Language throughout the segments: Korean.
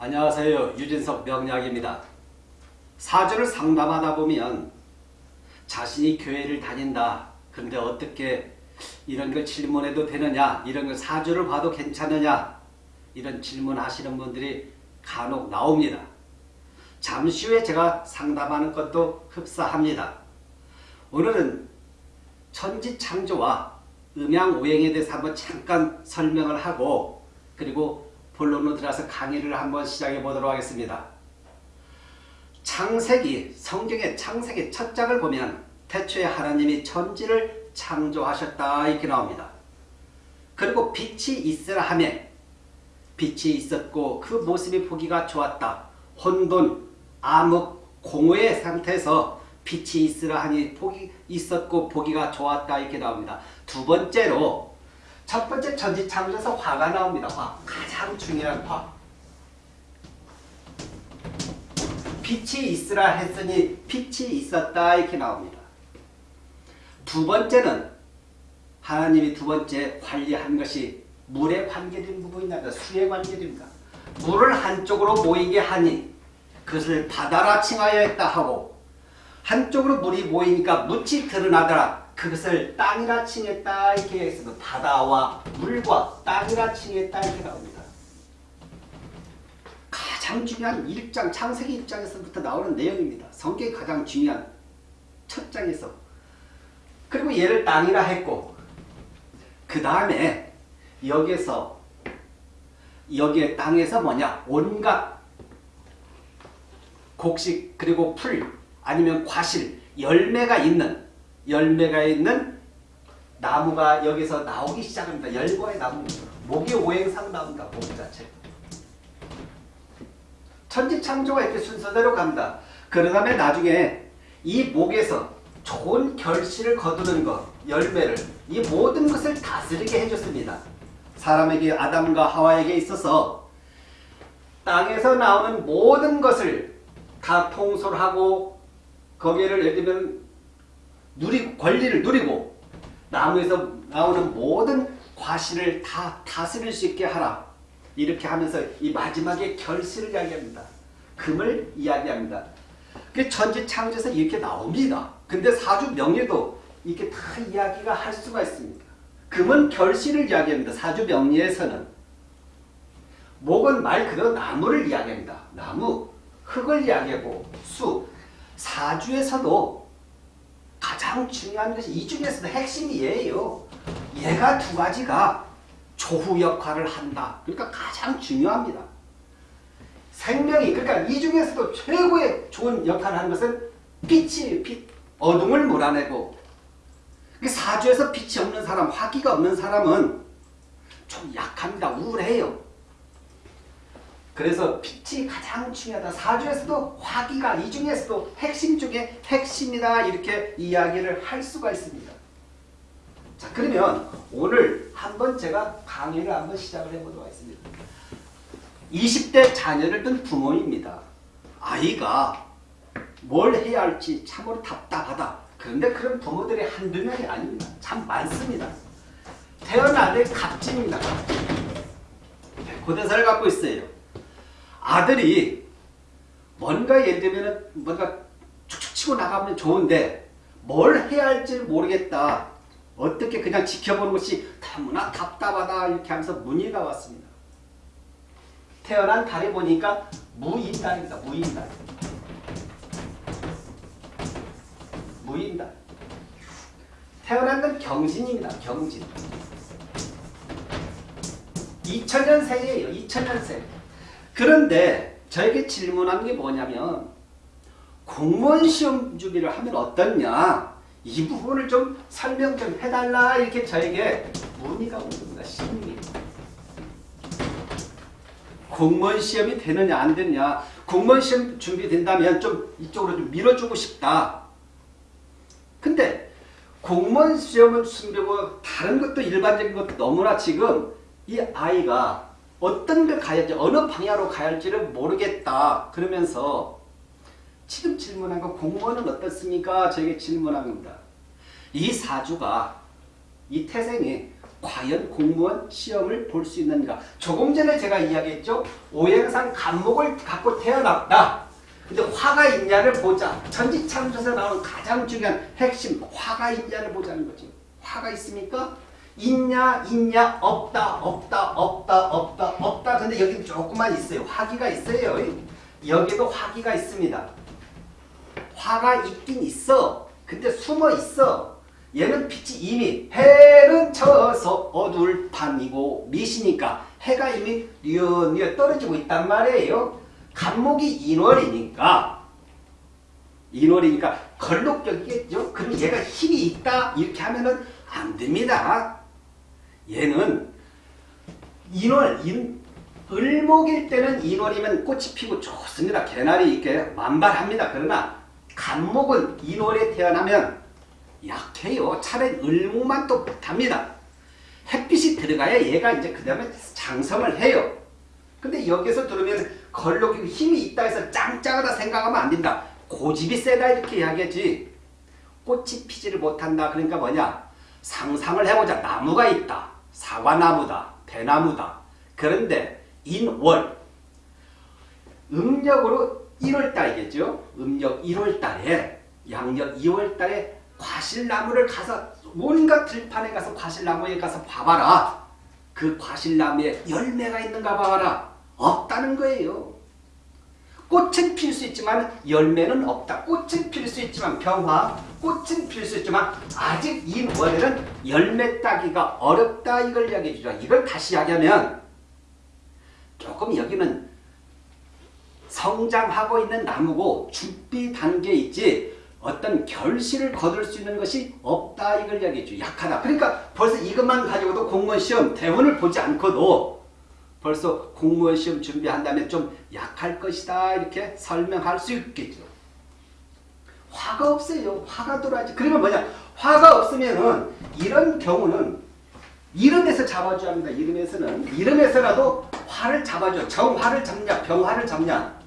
안녕하세요. 유진석 명약입니다. 사주를 상담하다 보면 자신이 교회를 다닌다. 그런데 어떻게 이런 걸 질문해도 되느냐? 이런 걸 사주를 봐도 괜찮느냐? 이런 질문하시는 분들이 간혹 나옵니다. 잠시 후에 제가 상담하는 것도 흡사합니다. 오늘은 천지창조와 음양오행에 대해서 한번 잠깐 설명을 하고 그리고 본론으로 들어가서 강의를 한번 시작해 보도록 하겠습니다. 창세기, 성경의 창세기 첫 장을 보면 태초에 하나님이 천지를 창조하셨다 이렇게 나옵니다. 그리고 빛이 있으라 하매 빛이 있었고 그 모습이 보기가 좋았다. 혼돈, 암흑, 공허의 상태에서 빛이 있으라 하니 보기 있었고 보기가 좋았다 이렇게 나옵니다. 두 번째로 첫 번째 천지창조에서 화가 나옵니다. 화. 가장 중요한 화. 빛이 있으라 했으니 빛이 있었다 이렇게 나옵니다. 두 번째는 하나님이 두 번째 관리한 것이 물에 관계된 부분이다. 수에 관계됩니다. 물을 한쪽으로 모이게 하니 그것을 바다라 칭하여 했다 하고 한쪽으로 물이 모이니까 묻이 드러나더라. 그것을 땅이라 칭했다 이렇게 해서 바다와 물과 땅이라 칭했다 이렇게 나옵니다. 가장 중요한 1장 창세기 1장에서부터 나오는 내용입니다. 성경이 가장 중요한 첫 장에서 그리고 얘를 땅이라 했고 그 다음에 여기에서 여기에 땅에서 뭐냐 온갖 곡식 그리고 풀 아니면 과실 열매가 있는 열매가 있는 나무가 여기서 나오기 시작합니다. 열과의 나무 목이 오행상 나온다. 목 자체 천지창조가 이렇게 순서대로 갑니다. 그 다음에 나중에 이 목에서 좋은 결실을 거두는 것, 열매를 이 모든 것을 다스리게 해줬습니다. 사람에게 아담과 하와에게 있어서 땅에서 나오는 모든 것을 다 통솔하고 거기를 예를 들면 누리 권리를 누리고 나무에서 나오는 모든 과실을 다 다스릴 수 있게 하라. 이렇게 하면서 이 마지막에 결실을 이야기합니다. 금을 이야기합니다. 그 천지 창조에서 이렇게 나옵니다. 근데 사주 명리도 이렇게 다 이야기가 할 수가 있습니다. 금은 결실을 이야기합니다. 사주 명리에서는 목은 말 그대로 나무를 이야기합니다. 나무, 흙을 이야기하고 수, 사주에서도 가장 중요한 것이 이 중에서도 핵심이 얘예요. 얘가 두 가지가 조후 역할을 한다. 그러니까 가장 중요합니다. 생명이 그러니까 이 중에서도 최고의 좋은 역할을 하는 것은 빛이 빛 어둠을 몰아내고 사주에서 빛이 없는 사람, 화기가 없는 사람은 좀 약합니다. 우울해요. 그래서 빛이 가장 중요하다. 사주에서도 화기가 이 중에서도 핵심 중에 핵심이다. 이렇게 이야기를 할 수가 있습니다. 자 그러면 오늘 한번 제가 강의를 한번 시작을 해보도록 하겠습니다. 20대 자녀를 둔 부모입니다. 아이가 뭘 해야 할지 참으로 답답하다. 그런데 그런 부모들이 한두 명이 아닙니다. 참 많습니다. 태어나들 갑진입니다. 고대사를 갖고 있어요. 아들이 뭔가 예를 들면 뭔가 축축 치고 나가면 좋은데 뭘 해야 할지 모르겠다. 어떻게 그냥 지켜보는 것이 너무나 답답하다 이렇게 하면서 문의가 왔습니다. 태어난 달에 보니까 무인달입니다. 무인달. 무인달. 태어난 건 경진입니다. 경진. 2000년생이에요. 2000년생. 그런데 저에게 질문한 게 뭐냐면 공무원 시험 준비를 하면 어떻냐 이 부분을 좀 설명 좀 해달라 이렇게 저에게 문의가 온 겁니다. 심리. 공무원 시험이 되느냐 안 되느냐 공무원 시험 준비된다면 좀 이쪽으로 좀 밀어주고 싶다. 근데 공무원 시험을 준비하고 다른 것도 일반적인 것도 너무나 지금 이 아이가 어떤 걸 가야 할지 어느 방향으로 가야 할지를 모르겠다. 그러면서 지금 질문한 거 공무원은 어떻습니까? 저에게 질문한 겁니다. 이 사주가 이 태생이 과연 공무원 시험을 볼 수 있는가? 조금 전에 제가 이야기했죠. 오행상 간목을 갖고 태어났다. 근데 화가 있냐를 보자. 천지창조에서 나오는 가장 중요한 핵심 화가 있냐를 보자는 거지. 화가 있습니까? 있냐 있냐 없다 없다 없다 없다 없다. 근데 여기 조금만 있어요. 화기가 있어요. 여기도 화기가 있습니다. 화가 있긴 있어. 근데 숨어 있어. 얘는 빛이 이미 해는 쳐서 어두울 밤이고 미시니까 해가 이미 뉘어뉘어 떨어지고 있단 말이에요. 간목이 인월이니까 인월이니까 걸록격이겠죠. 그럼 얘가 힘이 있다 이렇게 하면은 안 됩니다. 얘는 인월 인 을목일 때는 인월이면 꽃이 피고 좋습니다. 개나리 이렇게 만발합니다. 그러나 간목은 인월에 태어나면 약해요. 차라리 을목만 또 못합니다. 햇빛이 들어가야 얘가 이제 그 다음에 장성을 해요. 근데 여기서 들으면 걸럭이 힘이 있다 해서 짱짱하다 생각하면 안 된다. 고집이 세다 이렇게 이야기하지. 꽃이 피지를 못한다. 그러니까 뭐냐. 상상을 해보자. 나무가 있다. 사과나무다. 대나무다. 그런데 인월 음력으로 1월달이겠죠. 음력 1월달에 양력 2월달에 과실나무를 가서 온갖 들판에 가서 과실나무에 가서 봐봐라. 그 과실나무에 열매가 있는가 봐봐라. 없다는 거예요. 꽃은 필 수 있지만 열매는 없다. 꽃은 필 수 있지만 병화, 꽃은 필 수 있지만 아직 이 월에는 열매 따기가 어렵다 이걸 이야기해 주죠. 이걸 다시 이야기하면 조금 여기는 성장하고 있는 나무고 준비 단계에 있지 어떤 결실을 거둘 수 있는 것이 없다 이걸 이야기해줘 약하다 그러니까 벌써 이것만 가지고도 공무원 시험 대원을 보지 않고도 벌써 공무원 시험 준비한다면 좀 약할 것이다 이렇게 설명할 수 있겠죠. 화가 없어요. 화가 들어야지. 그러면 뭐냐? 화가 없으면은 이런 경우는 이름에서 잡아줘야 합니다. 이름에서는. 이름에서라도 화를 잡아줘. 정화를 잡냐? 병화를 잡냐?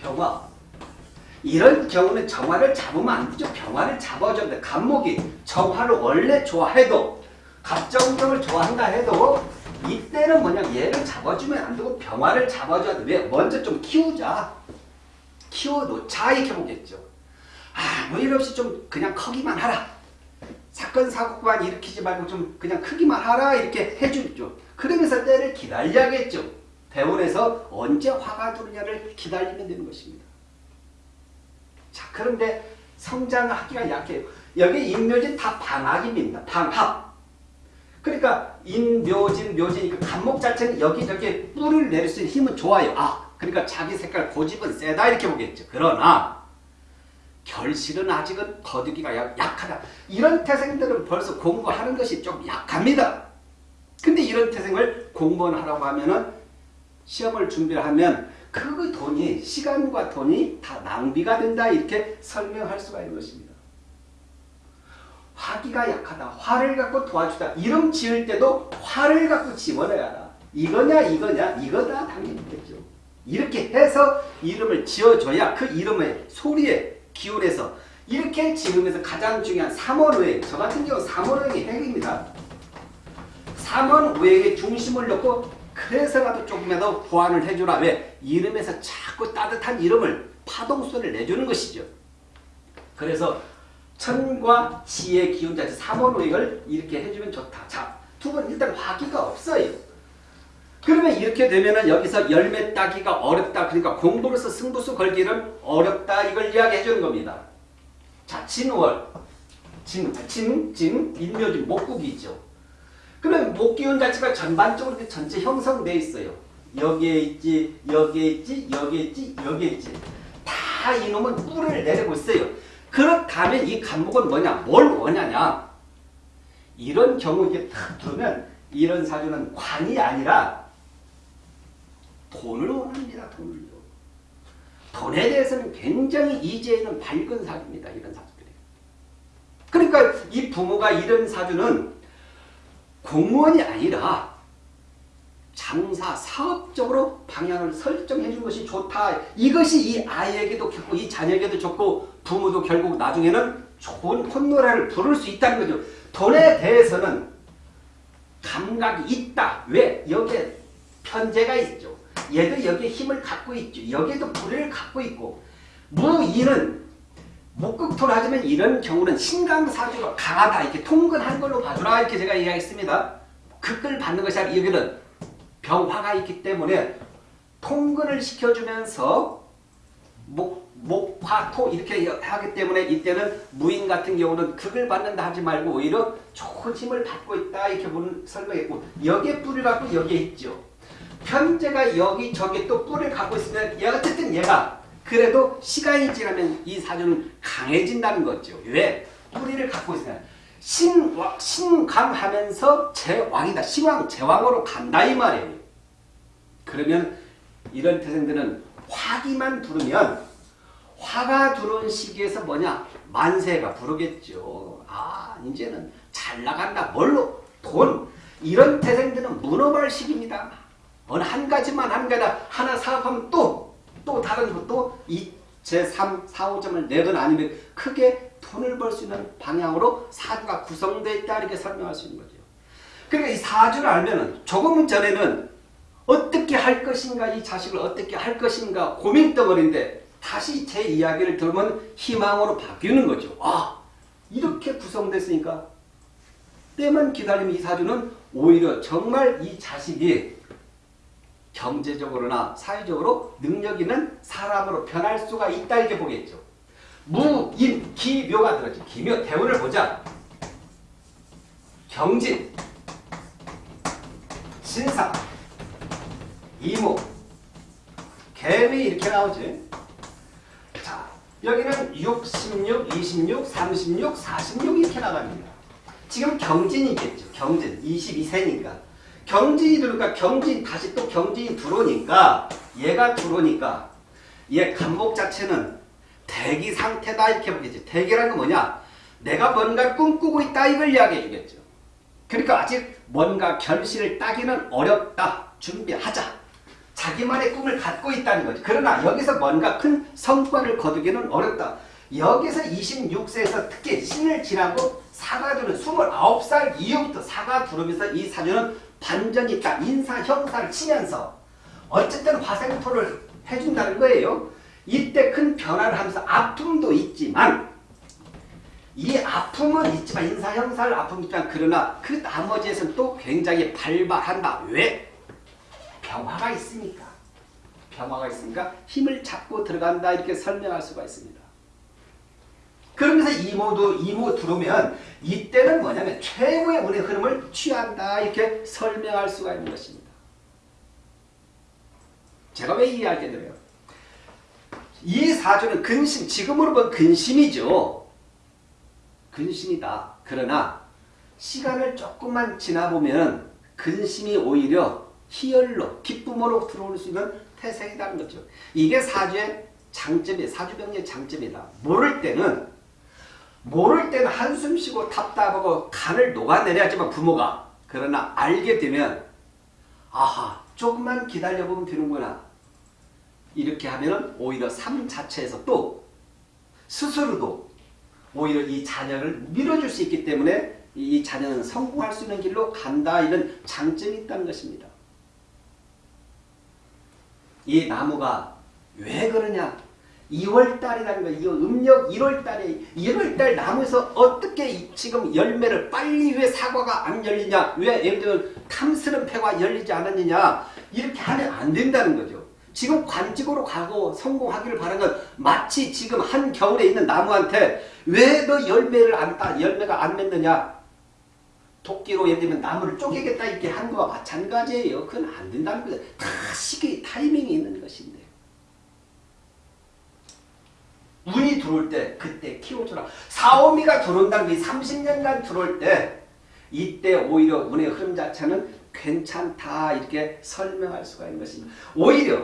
병화. 이런 경우는 정화를 잡으면 안 되죠. 병화를 잡아줘야 돼. 간목이 정화를 원래 좋아해도 갑정정을 좋아한다 해도 이때는 뭐냐 얘를 잡아주면 안 되고 병화를 잡아줘야 돼. 왜? 먼저 좀 키우자. 키워놓자 이렇게 보겠죠. 아뭐 일 없이 좀 그냥 커기만 하라. 사건 사고만 일으키지 말고 좀 그냥 크기만 하라 이렇게 해주죠. 그러면서 때를 기다려야겠죠. 대원에서 언제 화가 들느냐를 기다리면 되는 것입니다. 자, 그런데 성장하기가 약해요. 여기 인묘진 다 방학입니다. 방학. 그러니까 인묘진, 묘진이니까 간목 자체는 여기저기 뿔을 내릴 수 있는 힘은 좋아요. 아, 그러니까 자기 색깔 고집은 세다 이렇게 보겠죠. 그러나 결실은 아직은 거두기가 약하다. 이런 태생들은 벌써 공부하는 것이 좀 약합니다. 근데 이런 태생을 공부하라고 하면은 시험을 준비를 하면 그 돈이 시간과 돈이 다 낭비가 된다 이렇게 설명할 수가 있는 것입니다. 화기가 약하다. 화를 갖고 도와주다. 이름 지을 때도 화를 갖고 집어넣어야 한다. 이거냐 이거냐 이거다 당연히겠죠. 이렇게 해서 이름을 지어줘야 그 이름의 소리에 기운에서 이렇게 지으면서 가장 중요한 삼원오행 저 같은 경우 삼원오행이 핵입니다. 삼원오행의 중심을 놓고 그래서라도 조금이라도 보완을 해주라. 왜? 이름에서 자꾸 따뜻한 이름을 파동소리를 내주는 것이죠. 그래서 천과 지의 기운자체 삼원오행을 이렇게 해주면 좋다. 자, 두 번 일단 화기가 없어요. 그러면 이렇게 되면은 여기서 열매 따기가 어렵다. 그러니까 공부로서 승부수 걸기는 어렵다. 이걸 이야기해 주는 겁니다. 자, 진월. 진, 진, 진, 인묘진, 목국이 있죠. 그러면 목기운 자체가 전반적으로 전체 형성되어 있어요. 여기에 있지, 여기에 있지, 여기에 있지, 여기에 있지. 다 이놈은 뿔을 내리고 있어요. 그렇다면 이 간목은 뭐냐? 뭘 원하냐? 이런 경우 이제 탁 두면 이런 사주는 관이 아니라 돈을 원합니다. 돈을요. 돈에 대해서는 굉장히 이제는 밝은 사주입니다. 이런 사주들이. 그러니까 이 부모가 이런 사주는 공무원이 아니라 장사, 사업적으로 방향을 설정해 준 것이 좋다. 이것이 이 아이에게도 좋고 이 자녀에게도 좋고 부모도 결국 나중에는 좋은 콧노래를 부를 수 있다는 거죠. 돈에 대해서는 감각이 있다. 왜? 여기에 편제가 있죠. 얘도 여기에 힘을 갖고 있죠. 여기에도 불을 갖고 있고 무인은 목극토로 하자면 이런 경우는 신강사주가 강하다 이렇게 통근한 걸로 봐주라 이렇게 제가 이야기했습니다. 극을 받는 것이 아니라 여기는 병화가 있기 때문에 통근을 시켜주면서 목, 목 화 토 이렇게 하기 때문에 이때는 무인 같은 경우는 극을 받는다 하지 말고 오히려 좋은 힘을 받고 있다 이렇게 설명했고 여기에 뿔을 갖고 여기에 있죠. 편제가 여기 저기 또 뿔을 갖고 있으면 얘 어쨌든 얘가 그래도 시간이 지나면 이 사주는 강해진다는 거죠. 왜? 뿌리를 갖고 있으면 신, 신강하면서 제왕이다. 시왕, 제왕으로 간다 이 말이에요. 그러면 이런 태생들은 화기만 두르면 화가 들어온 시기에서 뭐냐? 만세가 부르겠죠. 아 이제는 잘 나간다. 뭘로? 돈. 이런 태생들은 문어발 시기입니다. 어느 한 가지만 한 가지 하나 사업하면 또 또 다른 것도 이 제3, 4, 5점을 내건 아니면 크게 돈을 벌 수 있는 방향으로 사주가 구성되어 있다 이렇게 설명할 수 있는 거죠. 그러니까 이 사주를 알면은 조금 전에는 어떻게 할 것인가 이 자식을 어떻게 할 것인가 고민덩어리인데 다시 제 이야기를 들으면 희망으로 바뀌는 거죠. 아 이렇게 구성됐으니까 때만 기다리면 이 사주는 오히려 정말 이 자식이 경제적으로나 사회적으로 능력 있는 사람으로 변할 수가 있다 이렇게 보겠죠. 무, 인, 기, 묘가 들었죠. 기묘 대운을 보자. 경진, 신사, 이모, 개미 이렇게 나오지. 자, 여기는 6, 16, 26, 36, 46 이렇게 나갑니다. 지금 경진이겠죠. 경진, 22세니까. 경진이 들어오니까 경진 다시 또 경진이 들어오니까 얘가 들어오니까 얘 간목 자체는 대기 상태다 이렇게 보겠지. 대기라는 건 뭐냐? 내가 뭔가 꿈꾸고 있다 이걸 이야기해 주겠죠. 그러니까 아직 뭔가 결실을 따기는 어렵다. 준비하자. 자기만의 꿈을 갖고 있다는 거지. 그러나 여기서 뭔가 큰 성과를 거두기는 어렵다. 여기서 26세에서 특히 신을 지나고 사가두는 29살 이후부터 사가 두르면서 이 사주는 반전이 있다. 인사 형사를 치면서 어쨌든 화생토를 해준다는 거예요. 이때 큰 변화를 하면서 아픔도 있지만 이 아픔은 있지만 인사 형사를 아픔 있지만 그러나 그 나머지에서는 또 굉장히 발발한다. 왜? 병화가 있으니까. 병화가 있으니까 힘을 잡고 들어간다 이렇게 설명할 수가 있습니다. 그러면서 이모도 이모 들어오면 이때는 뭐냐면 최고의 운의 흐름을 취한다 이렇게 설명할 수가 있는 것입니다. 제가 왜 이야기 드려요? 이 사주는 근심, 지금으로 보면 근심이죠. 근심이다. 그러나 시간을 조금만 지나보면 근심이 오히려 희열로, 기쁨으로 들어올 수 있는 태생이라는 거죠. 이게 사주의 장점이 사주병의 장점이다. 모를 때는 모를 때는 한숨 쉬고 답답하고 간을 녹아내려야지만 부모가 그러나 알게 되면 아하 조금만 기다려보면 되는구나 이렇게 하면 오히려 삶 자체에서 또 스스로도 오히려 이 자녀를 밀어줄 수 있기 때문에 이 자녀는 성공할 수 있는 길로 간다 이런 장점이 있다는 것입니다. 이 나무가 왜 그러냐 2월달이라는 거, 이 음력 1월달에 1월달 나무에서 어떻게 지금 열매를 빨리 왜 사과가 안 열리냐? 왜 예를 들어 탐스런 폐가 열리지 않았느냐? 이렇게 하면 안 된다는 거죠. 지금 관직으로 가고 성공하기를 바라는 건 마치 지금 한 겨울에 있는 나무한테 왜 너 열매를 안 따, 열매가 안 맺느냐? 도끼로 예를 들면 나무를 쪼개겠다 이렇게 한 거와 마찬가지예요. 그건 안 된다는 거죠. 다 시기, 타이밍이 있는 것인데. 운이 들어올 때 그때 키워주라. 사오미가 들어온다는 게 30년간 들어올 때 이때 오히려 운의 흐름 자체는 괜찮다 이렇게 설명할 수가 있는 것입니다. 오히려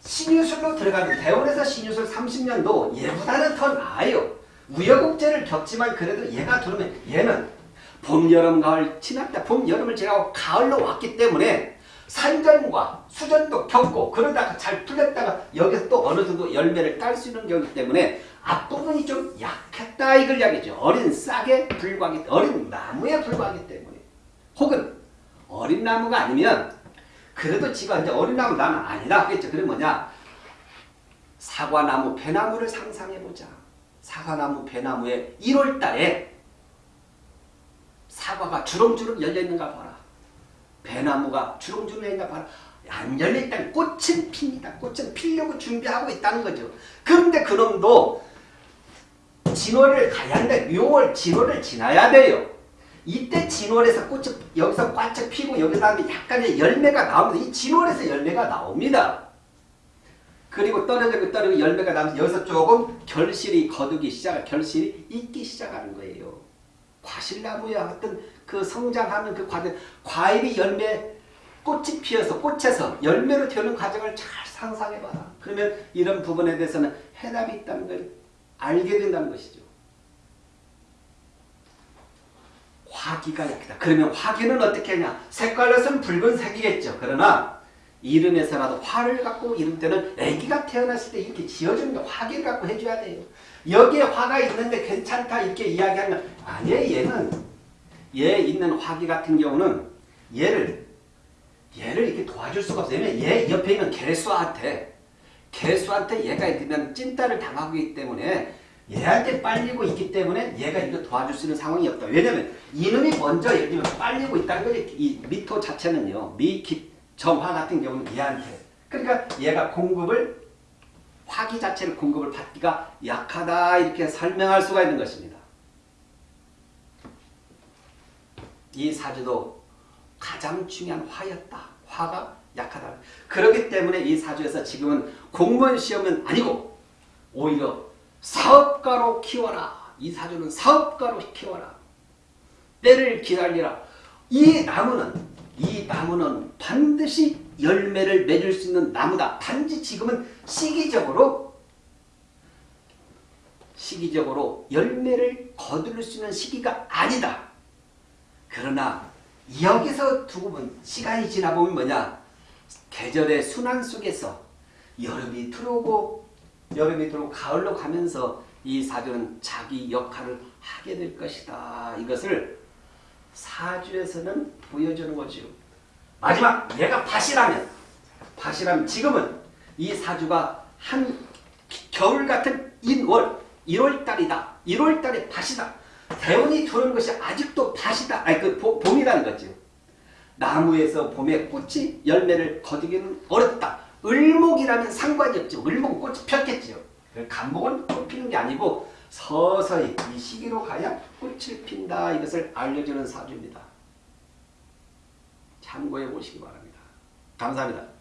신유술로 들어가는 대원에서 신유술 30년도 얘보다는 더 나아요. 우여곡절을 겪지만 그래도 얘가 들어오면 얘는 봄, 여름, 가을 지났다. 봄, 여름을 지나고 가을로 왔기 때문에 산전과 수전도 겪고 그러다가 잘 풀렸다가 여기서 또 어느 정도 열매를 딸 수 있는 경우이기 때문에 앞부분이 좀 약했다 이걸 이야기죠. 어린 싹에 불과하기 어린 나무에 불과하기 때문에 혹은 어린 나무가 아니면 그래도 지가 이제 어린 나무 나는 아니다 하겠죠. 그럼 뭐냐? 사과나무, 배나무를 상상해보자. 사과나무, 배나무에 1월 달에 사과가 주렁주렁 열려있는가 봐라. 배나무가 주렁주렁 열려있는가 봐라. 안 열려있다는 꽃은 핍니다. 꽃은 피려고 준비하고 있다는 거죠. 그런데 그놈도 진월을 가야 하는데 묘월 진월을 지나야 돼요. 이때 진월에서 꽃이 여기서 꽉짝 피고 여기다 하면 약간의 열매가 나옵니다. 이 진월에서 열매가 나옵니다. 그리고 떨어지고 떨어지고 열매가 나면서 여기서 조금 결실이 거두기 시작, 결실이 익기 시작하는 거예요. 과실나무야 어떤 그 성장하는 그 과정, 과일이 열매, 꽃이 피어서 꽃에서 열매로 되는 과정을 잘 상상해봐라. 그러면 이런 부분에 대해서는 해답이 있다는 걸 알게 된다는 것이죠. 화기가 약하다. 그러면 화기는 어떻게 하냐? 색깔로서는 붉은색이겠죠. 그러나 이름에서라도 화를 갖고 이름 때는 아기가 태어났을 때 이렇게 지어주는 게 화기를 갖고 해줘야 돼요. 여기에 화가 있는데 괜찮다 이렇게 이야기하면 아니에요. 얘는 얘 있는 화기 같은 경우는 얘를 얘를 이렇게 도와줄 수가 없어요. 얘 옆에 있는 개수한테 개수한테 얘가 있으면 찐따를 당하고 있기 때문에 얘한테 빨리고 있기 때문에 얘가 이거 도와줄 수 있는 상황이 없다. 왜냐면 이놈이 먼저 예를 들면 빨리고 있다는 거지. 이 미토 자체는요. 미기 정화 같은 경우는 얘한테. 그러니까 얘가 공급을 화기 자체를 공급을 받기가 약하다 이렇게 설명할 수가 있는 것입니다. 이 사주도 가장 중요한 화였다. 화가 약하다. 그렇기 때문에 이 사주에서 지금은 공무원 시험은 아니고 오히려 사업가로 키워라. 이 사주는 사업가로 키워라. 때를 기다리라. 이 나무는 이 나무는 반드시 열매를 맺을 수 있는 나무다. 단지 지금은 시기적으로 시기적으로 열매를 거둘 수 있는 시기가 아니다. 그러나 여기서 두고 보면 시간이 지나보면 뭐냐 계절의 순환 속에서 여름이 들어오고 여름이 들어오고 가을로 가면서 이 사주는 자기 역할을 하게 될 것이다. 이것을 사주에서는 보여주는 거죠. 마지막 얘가 밭이라면 밭이라면 지금은 이 사주가 한 겨울 같은 인월 1월달이다. 1월달에 밭이다. 대운이 들어오는 것이 아직도 밭이다. 아니 그 봄이라는 거죠. 나무에서 봄에 꽃이 열매를 거두기는 어렵다. 을목이라면 상관이 없죠. 을목은 꽃이 폈겠죠. 간목은 꽃 피는 게 아니고 서서히 이 시기로 가야 꽃을 핀다. 이것을 알려주는 사주입니다. 참고해 보시기 바랍니다. 감사합니다.